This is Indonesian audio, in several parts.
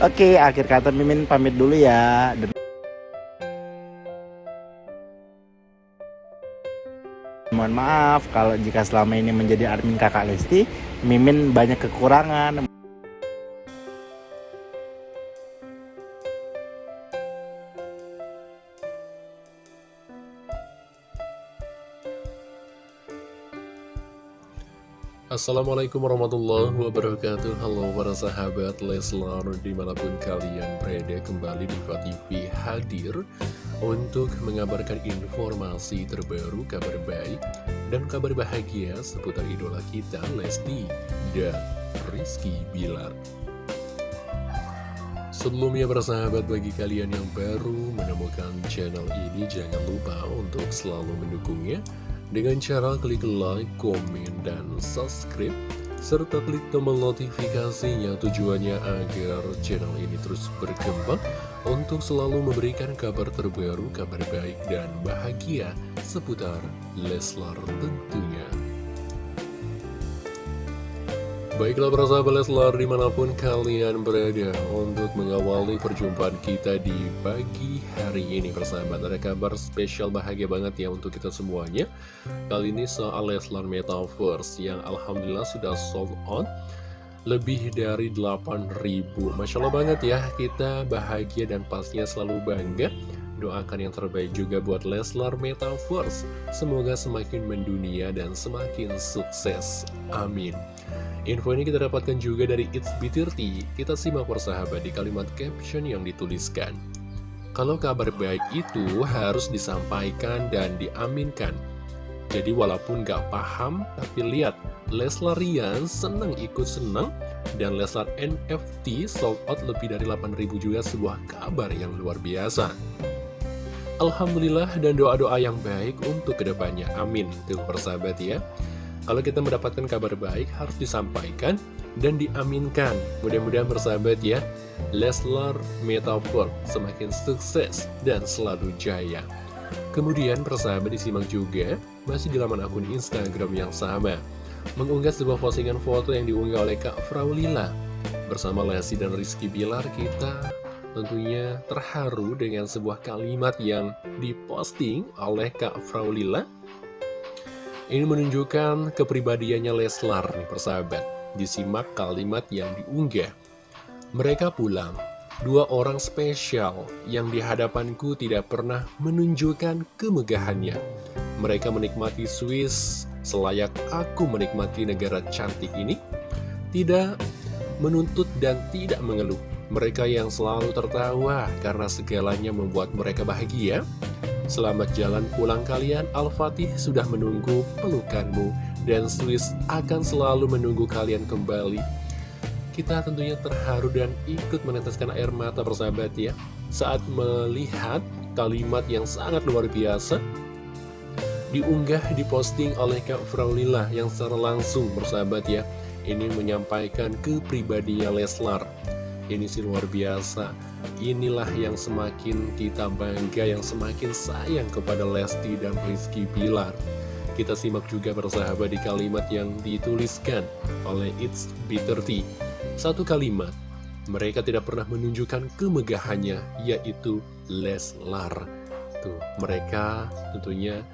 Oke, akhir kata Mimin pamit dulu ya. Mohon maaf kalau jika selama ini menjadi admin kakak Lesti, Mimin banyak kekurangan. Assalamualaikum warahmatullahi wabarakatuh. Halo para sahabat Leslar Di mana pun kalian berada kembali di TV hadir Untuk mengabarkan informasi terbaru Kabar baik dan kabar bahagia Seputar idola kita Lesti dan Rizky Bilar. Sebelumnya para sahabat bagi kalian yang baru menemukan channel ini Jangan lupa untuk selalu mendukungnya dengan cara klik like, komen, dan subscribe, serta klik tombol notifikasinya tujuannya agar channel ini terus berkembang untuk selalu memberikan kabar terbaru, kabar baik, dan bahagia seputar Leslar tentunya. Baiklah para sahabat Leslar di mana pun kalian berada untuk mengawali perjumpaan kita di pagi hari ini persahabat Ada kabar spesial bahagia banget ya untuk kita semuanya. Kali ini soal Leslar Metaverse yang Alhamdulillah sudah sold out lebih dari 8000 Masya Allah banget ya kita bahagia dan pastinya selalu bangga. Doakan yang terbaik juga buat Leslar Metaverse. Semoga semakin mendunia dan semakin sukses. Amin Info ini kita dapatkan juga dari It's B30. Kita simak persahabat di kalimat caption yang dituliskan. Kalau kabar baik itu harus disampaikan dan diaminkan. Jadi walaupun gak paham, tapi lihat, Leslar Rian seneng ikut seneng, dan Leslar NFT sold out lebih dari 8000 juga sebuah kabar yang luar biasa. Alhamdulillah dan doa-doa yang baik untuk ke depannya. Amin. Tuh persahabat ya. Kalau kita mendapatkan kabar baik harus disampaikan dan diaminkan. Mudah-mudahan bersahabat ya, Leslar Metaphor semakin sukses dan selalu jaya. Kemudian persahabat disimak juga masih di laman akun Instagram yang sama. Mengunggah sebuah postingan foto yang diunggah oleh Kak Fraulila. Bersama Lesti dan Rizky Bilar kita tentunya terharu dengan sebuah kalimat yang diposting oleh Kak Fraulila ini menunjukkan kepribadiannya Leslar nih persahabat. Disimak kalimat yang diunggah. Mereka pulang, dua orang spesial yang di hadapanku tidak pernah menunjukkan kemegahannya. Mereka menikmati Swiss selayak aku menikmati negara cantik ini. Tidak menuntut dan tidak mengeluh. Mereka yang selalu tertawa karena segalanya membuat mereka bahagia. Selamat jalan pulang kalian, Al-Fatih sudah menunggu pelukanmu, dan Swiss akan selalu menunggu kalian kembali. Kita tentunya terharu dan ikut meneteskan air mata persahabat ya, saat melihat kalimat yang sangat luar biasa, diunggah, diposting oleh Kak Fraulila yang secara langsung bersahabat ya, ini menyampaikan kepribadian Leslar. Ini sih luar biasa Inilah yang semakin kita bangga Yang semakin sayang kepada Lesti dan Rizky Bilar. Kita simak juga bersahabat di kalimat yang dituliskan oleh It's B30 Satu kalimat Mereka tidak pernah menunjukkan kemegahannya Yaitu Leslar Tuh, mereka tentunya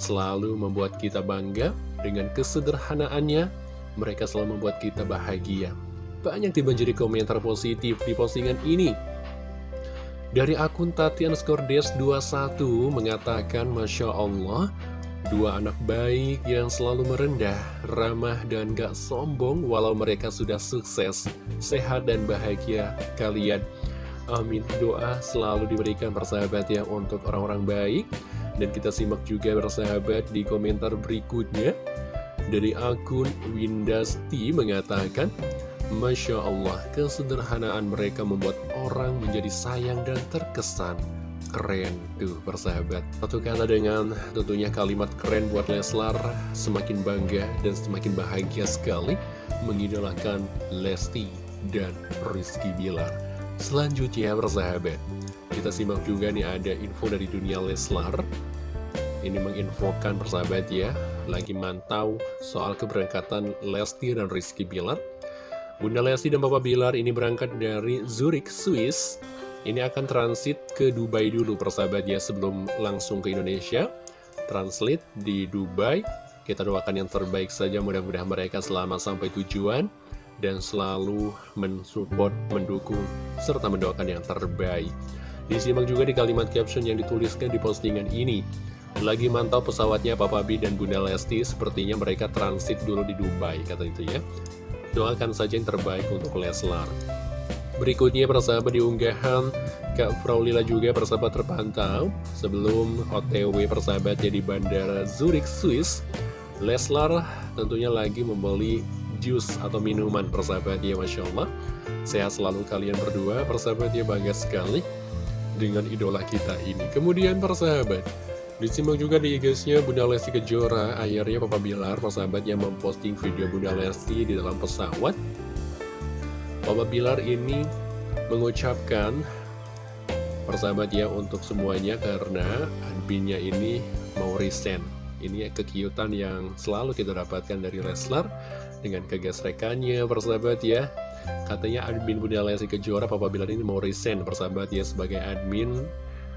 selalu membuat kita bangga Dengan kesederhanaannya. Mereka selalu membuat kita bahagia. Banyak dibanjiri komentar positif di postingan ini. Dari akun Tati underscore des 21 mengatakan Masya Allah, dua anak baik yang selalu merendah, ramah dan gak sombong walau mereka sudah sukses, sehat dan bahagia kalian. Amin. Doa selalu diberikan persahabat ya untuk orang-orang baik. Dan kita simak juga bersahabat di komentar berikutnya. Dari akun Windasti mengatakan, Masya Allah, kesederhanaan mereka membuat orang menjadi sayang dan terkesan. Keren tuh persahabat. Satu kata dengan tentunya kalimat keren buat Leslar, semakin bangga dan semakin bahagia sekali mengidolakan Lesti dan Rizky Bilar. Selanjutnya persahabat, kita simak juga nih ada info dari dunia Leslar. Ini menginfokan persahabat ya, lagi mantau soal keberangkatan Lesti dan Rizky Bilar Bunda Lesti dan Papa Bilar ini berangkat dari Zurich, Swiss. Ini akan transit ke Dubai dulu persahabat ya sebelum langsung ke Indonesia. Translate di Dubai. Kita doakan yang terbaik saja mudah-mudahan mereka selama sampai tujuan. Dan selalu mensupport, mendukung, serta mendoakan yang terbaik. Disimak juga di kalimat caption yang dituliskan di postingan ini. Lagi mantau pesawatnya Papa B dan Bunda Lesti, sepertinya mereka transit dulu di Dubai, kata itu ya. Doakan saja yang terbaik untuk Leslar. Berikutnya persahabat di unggahan Kak Fraulila juga persahabat terpantau sebelum OTW persahabatnya di Bandara Zurich, Swiss. Leslar tentunya lagi membeli jus atau minuman persahabatnya Masya Allah. Sehat selalu kalian berdua persahabatnya bangga sekali dengan idola kita ini. Kemudian persahabat, Disimak juga di IG-nya Bunda Lesti Kejora, akhirnya Papa Bilar, persahabat yang memposting video Bunda Lesti di dalam pesawat. Papa Bilar ini mengucapkan persahabat ya untuk semuanya karena adminnya ini mau resign. Ini kekiutan yang selalu kita dapatkan dari wrestler dengan kegesrekannya persahabat ya. Katanya admin Bunda Lesti Kejora Papa Bilar ini mau resign persahabat ya sebagai admin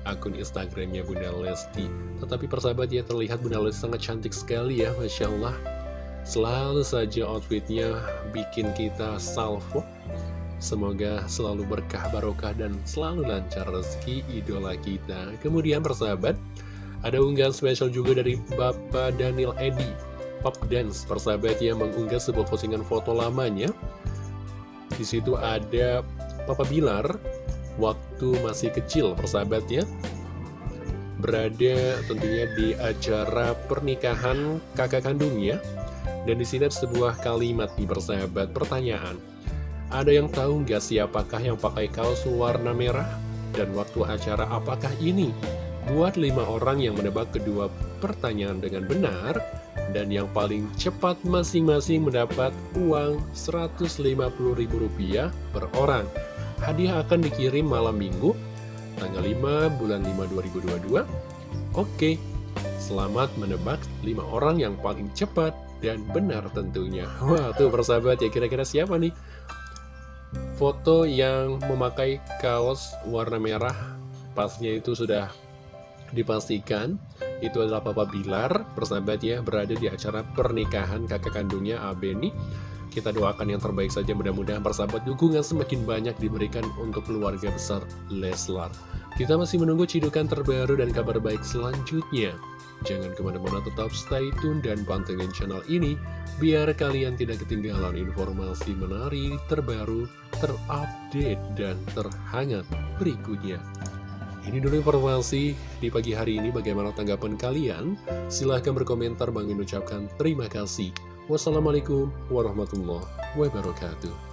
akun Instagramnya Bunda Lesti. Tetapi persahabat ya terlihat Bunda Lesti sangat cantik sekali ya, Masya Allah. Selalu saja outfitnya bikin kita salvo. Semoga selalu berkah barokah dan selalu lancar rezeki idola kita. Kemudian persahabat, ada unggahan spesial juga dari Bapak Daniel Edi. Pop Dance persahabat yang mengunggah sebuah postingan foto lamanya. Di situ ada Papa Bilar waktu masih kecil persahabatnya. Berada tentunya di acara pernikahan kakak kandungnya. Dan di sini ada sebuah kalimat di persahabat. Pertanyaan ada yang tahu nggak siapakah yang pakai kaos warna merah? Dan waktu acara apakah ini? Buat lima orang yang menebak kedua pertanyaan dengan benar dan yang paling cepat masing-masing mendapat uang Rp150.000 per orang Hadiah akan dikirim malam minggu, tanggal 5 bulan 5 2022. Oke, selamat menebak 5 orang yang paling cepat dan benar tentunya. Wah, tuh persahabat ya, kira-kira siapa nih? Foto yang memakai kaos warna merah, pasnya itu sudah dipastikan itu adalah Papa Bilar, persahabat ya, berada di acara pernikahan kakak kandungnya Abeni. Kita doakan yang terbaik saja mudah-mudahan persahabat dukungan semakin banyak diberikan untuk keluarga besar Leslar. Kita masih menunggu cidukan terbaru dan kabar baik selanjutnya. Jangan ke mana-mana tetap stay tune dan pantengin channel ini biar kalian tidak ketinggalan informasi menarik, terbaru, terupdate, dan terhangat berikutnya. Ini dulu informasi di pagi hari ini bagaimana tanggapan kalian? Silahkan berkomentar, Bang ucapkan terima kasih. Wassalamualaikum warahmatullahi wabarakatuh.